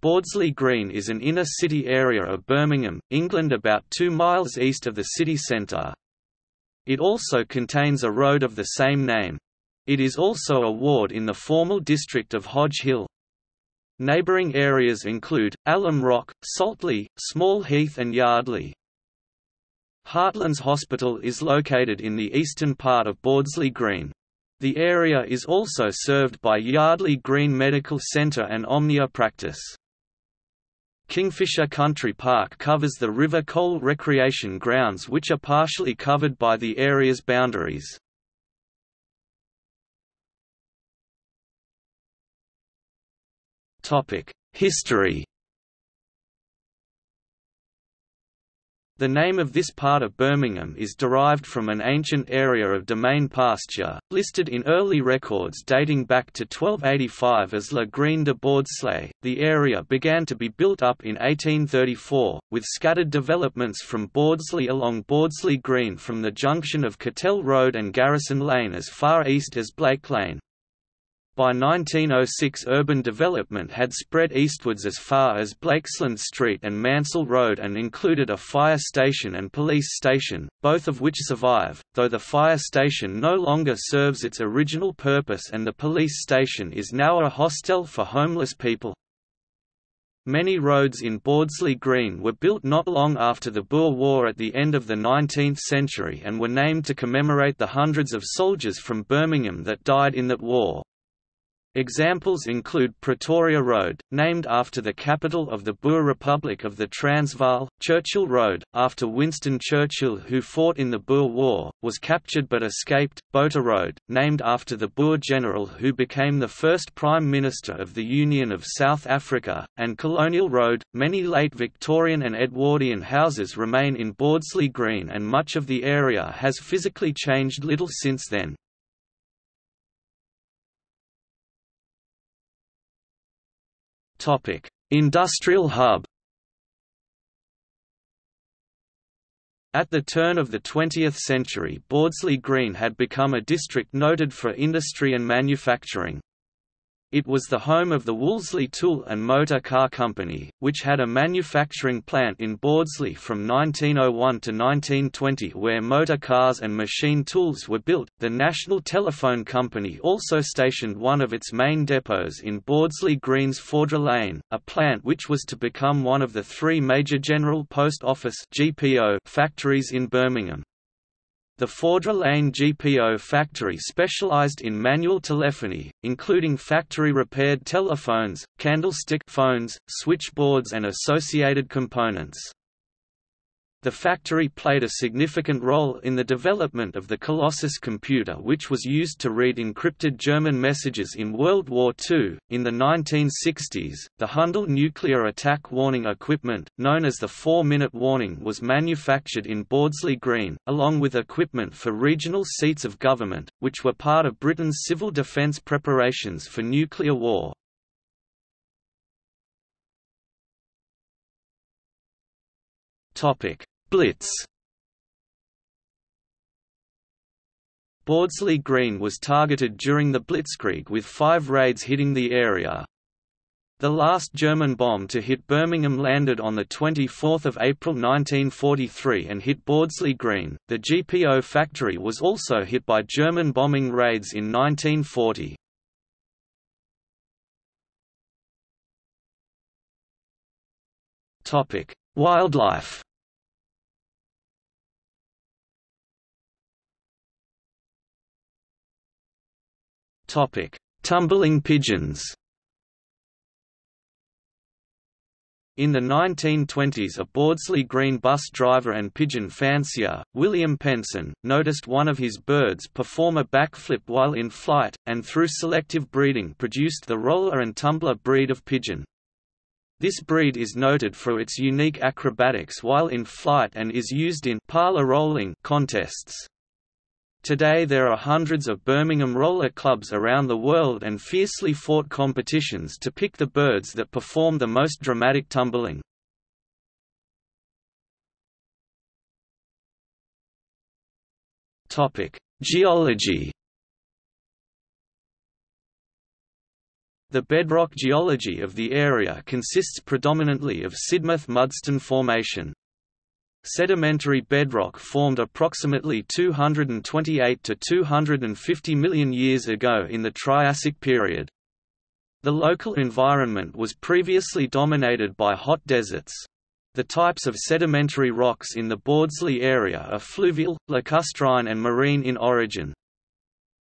Bordesley Green is an inner-city area of Birmingham, England about two miles east of the city centre. It also contains a road of the same name. It is also a ward in the formal district of Hodge Hill. Neighbouring areas include, Alum Rock, Saltley, Small Heath and Yardley. Heartlands Hospital is located in the eastern part of Bordesley Green. The area is also served by Yardley Green Medical Centre and Omnia Practice. Kingfisher Country Park covers the River Cole recreation grounds which are partially covered by the area's boundaries. History The name of this part of Birmingham is derived from an ancient area of demesne pasture, listed in early records dating back to 1285 as La Green de Bordesley. The area began to be built up in 1834, with scattered developments from Bordesley along Bordesley Green from the junction of Cattell Road and Garrison Lane as far east as Blake Lane. By 1906 urban development had spread eastwards as far as Blakesland Street and Mansell Road and included a fire station and police station, both of which survive, though the fire station no longer serves its original purpose and the police station is now a hostel for homeless people. Many roads in Bordesley Green were built not long after the Boer War at the end of the 19th century and were named to commemorate the hundreds of soldiers from Birmingham that died in that war. Examples include Pretoria Road, named after the capital of the Boer Republic of the Transvaal, Churchill Road, after Winston Churchill who fought in the Boer War, was captured but escaped, Botha Road, named after the Boer general who became the first Prime Minister of the Union of South Africa, and Colonial Road. Many late Victorian and Edwardian houses remain in Bordesley Green and much of the area has physically changed little since then. Topic: Industrial hub. At the turn of the 20th century Bordesley Green had become a district noted for industry and manufacturing. It was the home of the Wolseley Tool and Motor Car Company, which had a manufacturing plant in Bordesley from 1901 to 1920 where motor cars and machine tools were built. The National Telephone Company also stationed one of its main depots in Bordesley Green's Fordrough Lane, a plant which was to become one of the three major General Post Office (GPO) factories in Birmingham. The Fordrough Lane GPO factory specialized in manual telephony, including factory-repaired telephones, candlestick phones, switchboards and associated components. The factory played a significant role in the development of the Colossus computer which was used to read encrypted German messages in World War II. In the 1960s, the HANDEL nuclear attack warning equipment, known as the 4-minute warning was manufactured in Bordesley Green, along with equipment for regional seats of government, which were part of Britain's civil defence preparations for nuclear war. Blitz Bordesley Green was targeted during the Blitzkrieg with five raids hitting the area. The last German bomb to hit Birmingham landed on 24 April 1943 and hit Bordesley Green. The GPO factory was also hit by German bombing raids in 1940. Wildlife Topic: Tumbling pigeons. In the 1920s a Bordesley Green bus driver and pigeon fancier, William Penson, noticed one of his birds perform a backflip while in flight, and through selective breeding produced the roller and tumbler breed of pigeon. This breed is noted for its unique acrobatics while in flight and is used in parlor rolling contests. Today there are hundreds of Birmingham roller clubs around the world and fiercely fought competitions to pick the birds that perform the most dramatic tumbling. Geology The bedrock geology of the area consists predominantly of Sidmouth Mudstone Formation. Sedimentary bedrock formed approximately 228 to 250 million years ago in the Triassic period. The local environment was previously dominated by hot deserts. The types of sedimentary rocks in the Bordesley area are fluvial, lacustrine and marine in origin.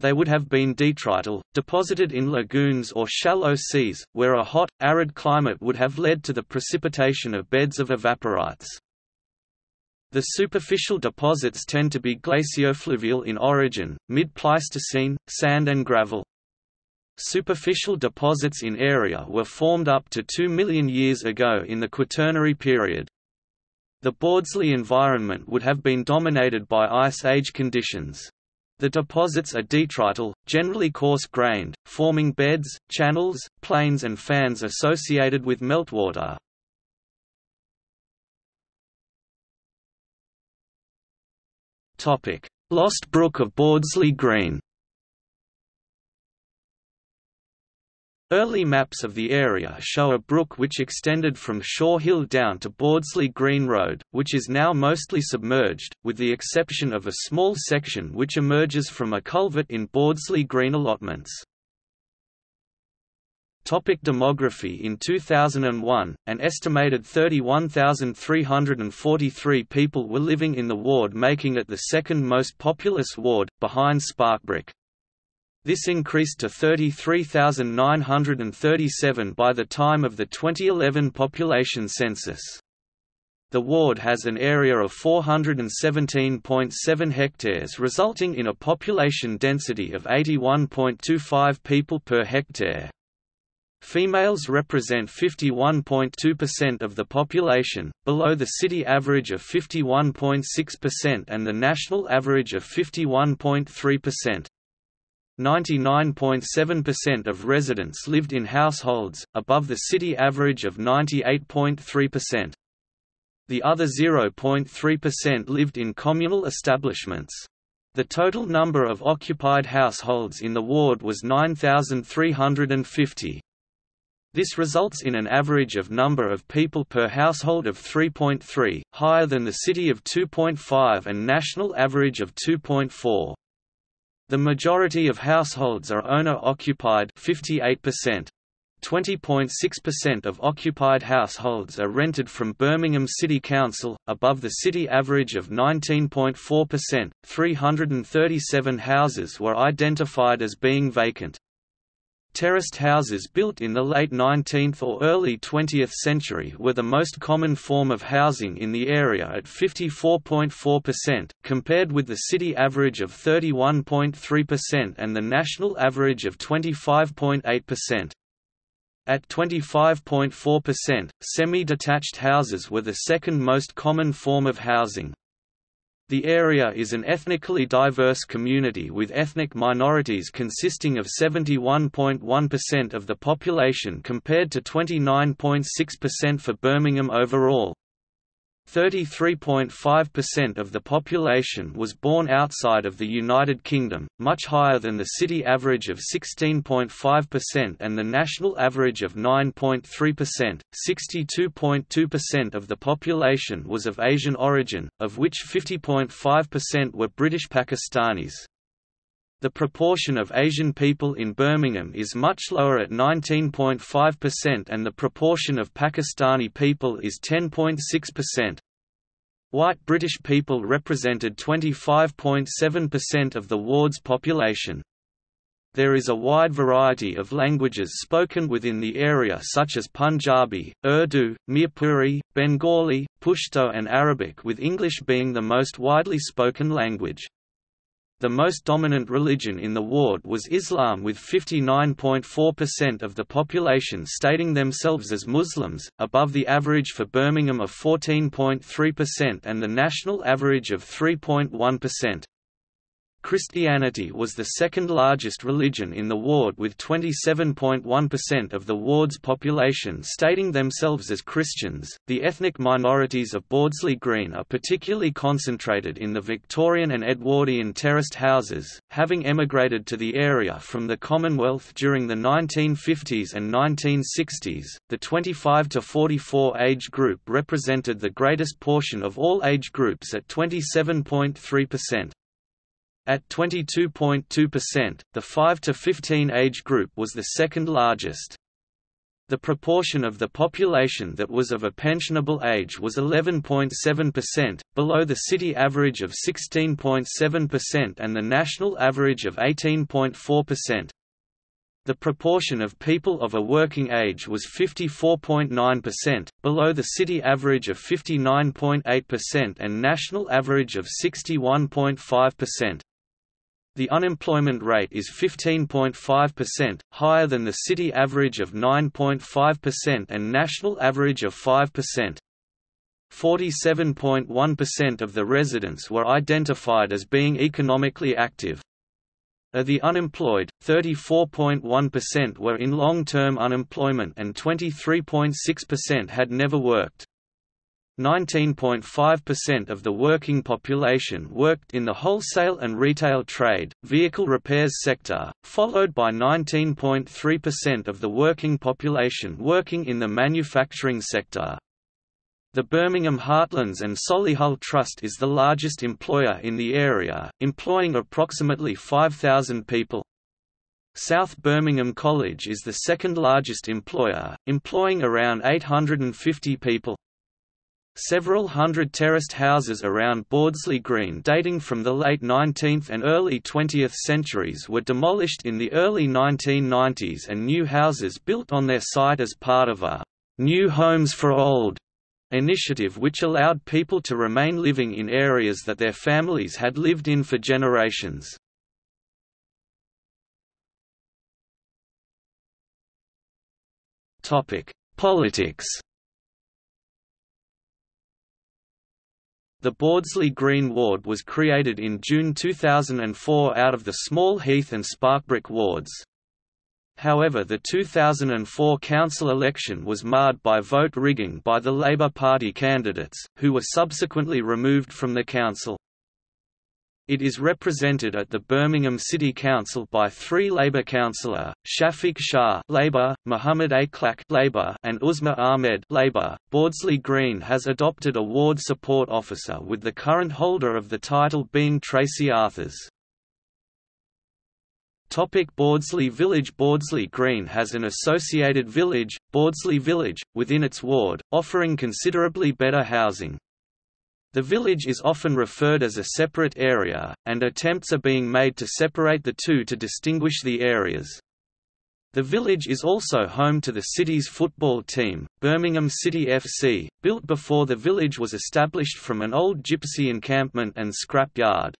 They would have been detrital, deposited in lagoons or shallow seas, where a hot, arid climate would have led to the precipitation of beds of evaporites. The superficial deposits tend to be glaciofluvial in origin, mid-Pleistocene, sand and gravel. Superficial deposits in area were formed up to 2 million years ago in the Quaternary period. The Bordesley environment would have been dominated by Ice Age conditions. The deposits are detrital, generally coarse-grained, forming beds, channels, plains and fans associated with meltwater. Lost Brook of Bordesley Green Early maps of the area show a brook which extended from Shaw Hill down to Bordesley Green Road, which is now mostly submerged, with the exception of a small section which emerges from a culvert in Bordesley Green allotments. Topic demography In 2001, an estimated 31,343 people were living in the ward making it the second most populous ward, behind Sparkbrook. This increased to 33,937 by the time of the 2011 population census. The ward has an area of 417.7 hectares resulting in a population density of 81.25 people per hectare. Females represent 51.2% of the population, below the city average of 51.6% and the national average of 51.3%. 99.7% of residents lived in households, above the city average of 98.3%. The other 0.3% lived in communal establishments. The total number of occupied households in the ward was 9,350. This results in an average of number of people per household of 3.3, higher than the city of 2.5 and national average of 2.4. The majority of households are owner-occupied 58%. 20.6% of occupied households are rented from Birmingham City Council, above the city average of 19.4%. 337 houses were identified as being vacant. Terraced houses built in the late 19th or early 20th century were the most common form of housing in the area at 54.4%, compared with the city average of 31.3% and the national average of 25.8%. At 25.4%, semi-detached houses were the second most common form of housing. The area is an ethnically diverse community with ethnic minorities consisting of 71.1% of the population compared to 29.6% for Birmingham overall. 33.5% of the population was born outside of the United Kingdom, much higher than the city average of 16.5% and the national average of 9.3%. 62.2% of the population was of Asian origin, of which 50.5% were British Pakistanis. The proportion of Asian people in Birmingham is much lower at 19.5% and the proportion of Pakistani people is 10.6%. White British people represented 25.7% of the ward's population. There is a wide variety of languages spoken within the area such as Punjabi, Urdu, Mirpuri, Bengali, Pashto and Arabic with English being the most widely spoken language. The most dominant religion in the ward was Islam with 59.4% of the population stating themselves as Muslims, above the average for Birmingham of 14.3% and the national average of 3.1%. Christianity was the second largest religion in the ward with 27.1% of the ward's population stating themselves as Christians. The ethnic minorities of Bordesley Green are particularly concentrated in the Victorian and Edwardian terraced houses, having emigrated to the area from the Commonwealth during the 1950s and 1960s. The 25 to 44 age group represented the greatest portion of all age groups at 27.3%. At 22.2%, the 5 to 15 age group was the second largest. The proportion of the population that was of a pensionable age was 11.7%, below the city average of 16.7% and the national average of 18.4%. The proportion of people of a working age was 54.9%, below the city average of 59.8% and national average of 61.5%. The unemployment rate is 15.5%, higher than the city average of 9.5% and national average of 5%. 47.1% of the residents were identified as being economically active. Of the unemployed, 34.1% were in long-term unemployment and 23.6% had never worked. 19.5% of the working population worked in the wholesale and retail trade, vehicle repairs sector, followed by 19.3% of the working population working in the manufacturing sector. The Birmingham Heartlands and Solihull Trust is the largest employer in the area, employing approximately 5,000 people. South Birmingham College is the second largest employer, employing around 850 people. Several hundred terraced houses around Bordesley Green dating from the late 19th and early 20th centuries were demolished in the early 1990s and new houses built on their site as part of a «New Homes for Old» initiative which allowed people to remain living in areas that their families had lived in for generations. Politics The Bordesley Green Ward was created in June 2004 out of the small Heath and Sparkbrook wards. However the 2004 council election was marred by vote rigging by the Labour Party candidates, who were subsequently removed from the council. It is represented at the Birmingham City Council by three Labour councillor, Shafiq Shah Labour, Muhammad A. Clack Labour, and Uzma Ahmed Labour. Bordesley Green has adopted a ward support officer with the current holder of the title being Tracy Arthurs. Topic Bordesley Village Bordesley Green has an associated village, Bordesley Village, within its ward, offering considerably better housing. The village is often referred as a separate area, and attempts are being made to separate the two to distinguish the areas. The village is also home to the city's football team, Birmingham City FC, built before the village was established from an old gypsy encampment and scrap yard.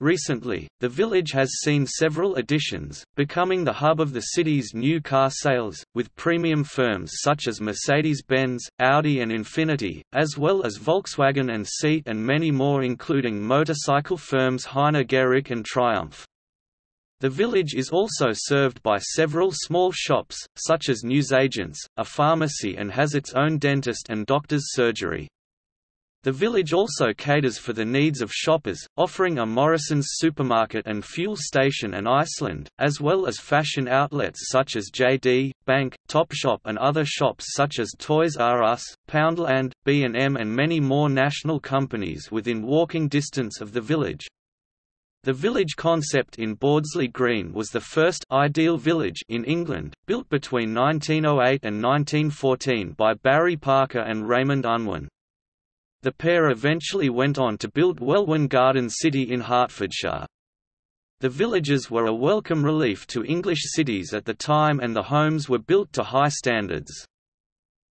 Recently, the village has seen several additions, becoming the hub of the city's new car sales, with premium firms such as Mercedes-Benz, Audi and Infiniti, as well as Volkswagen and Seat and many more including motorcycle firms Heine and Triumph. The village is also served by several small shops, such as newsagents, a pharmacy and has its own dentist and doctor's surgery. The village also caters for the needs of shoppers, offering a Morrison's supermarket and fuel station and Iceland, as well as fashion outlets such as JD, Bank, Topshop and other shops such as Toys R Us, Poundland, B&M and many more national companies within walking distance of the village. The village concept in Bordesley Green was the first ideal village in England, built between 1908 and 1914 by Barry Parker and Raymond Unwin. The pair eventually went on to build Welwyn Garden City in Hertfordshire. The villages were a welcome relief to English cities at the time and the homes were built to high standards.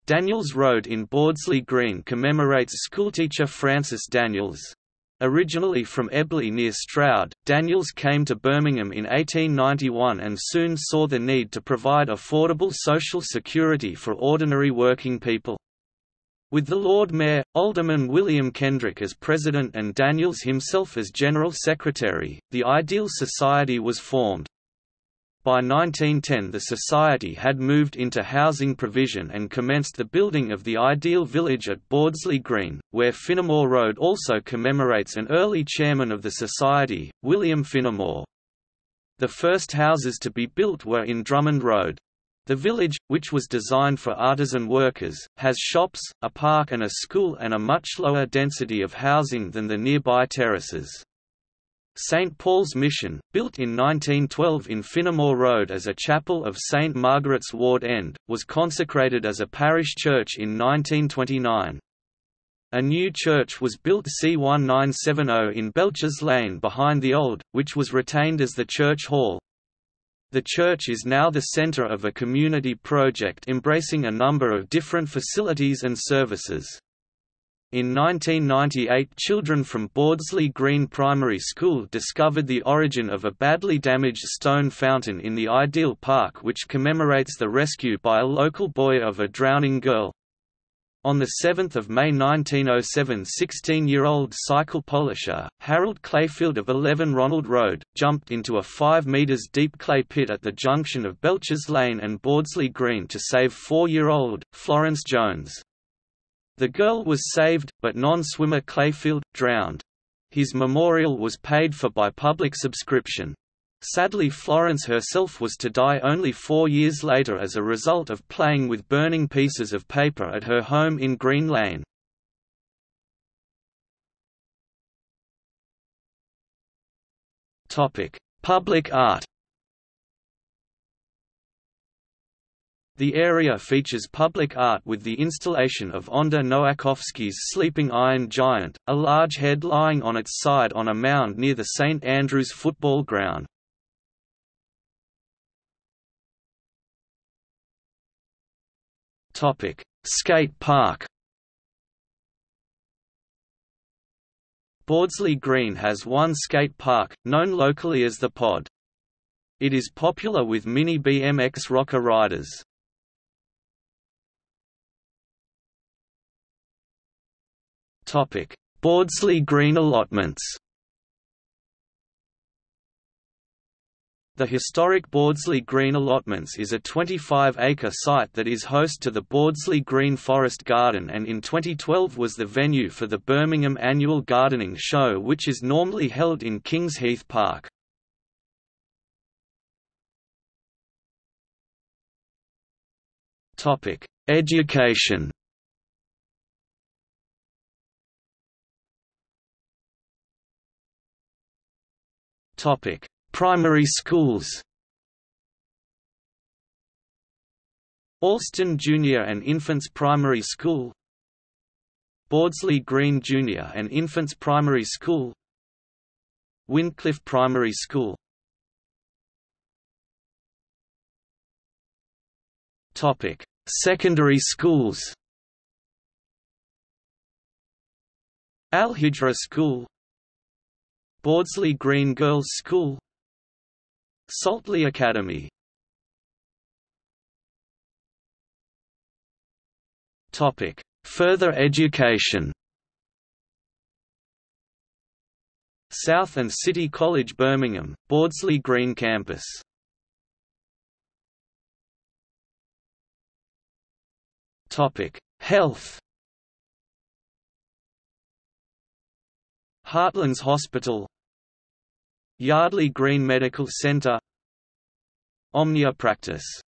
Daniels Road in Bordesley Green commemorates schoolteacher Francis Daniels. Originally from Ebley near Stroud, Daniels came to Birmingham in 1891 and soon saw the need to provide affordable social security for ordinary working people. With the Lord Mayor, Alderman William Kendrick as president and Daniels himself as general secretary, the Ideal Society was formed. By 1910 the society had moved into housing provision and commenced the building of the ideal village at Bordesley Green, where Finnemore Road also commemorates an early chairman of the society, William Finnemore. The first houses to be built were in Drummond Road. The village, which was designed for artisan workers, has shops, a park and a school and a much lower density of housing than the nearby terraces. St Paul's Mission, built in 1912 in Finnemore Road as a chapel of St Margaret's Ward End, was consecrated as a parish church in 1929. A new church was built C1970 in Belchers Lane behind the old, which was retained as the church hall. The church is now the centre of a community project embracing a number of different facilities and services. In 1998 children from Bordesley Green Primary School discovered the origin of a badly damaged stone fountain in the Ideal Park which commemorates the rescue by a local boy of a drowning girl. On 7 May 1907 16-year-old cycle polisher, Harold Clayfield of 11 Ronald Road, jumped into a 5 metres deep clay pit at the junction of Belchers Lane and Bordesley Green to save 4-year-old, Florence Jones. The girl was saved, but non-swimmer Clayfield, drowned. His memorial was paid for by public subscription. Sadly Florence herself was to die only four years later as a result of playing with burning pieces of paper at her home in Green Lane. Public art The area features public art with the installation of Ondré Nowakowski's Sleeping Iron Giant, a large head lying on its side on a mound near the St Andrews football ground. Skate park Bordesley Green has one skate park, known locally as the Pod. It is popular with mini BMX rocker riders. Topic: Bordesley Green allotments. The historic Bordesley Green allotments is a 25-acre site that is host to the Bordesley Green Forest Garden and in 2012 was the venue for the Birmingham Annual Gardening Show which is normally held in Kings Heath Park. Education Topic: Primary schools. Alston Junior and Infants Primary School. Bordesley Green Junior and Infants Primary School. Wyndcliffe Primary School. Topic: Secondary schools. Al Hijra School. Bordesley Green Girls' School Saltley Academy Topic: Further education. South and City College Birmingham, Bordesley Green Campus. Topic: Health. Heartlands Hospital Yardley Green Medical Centre Omnia Practice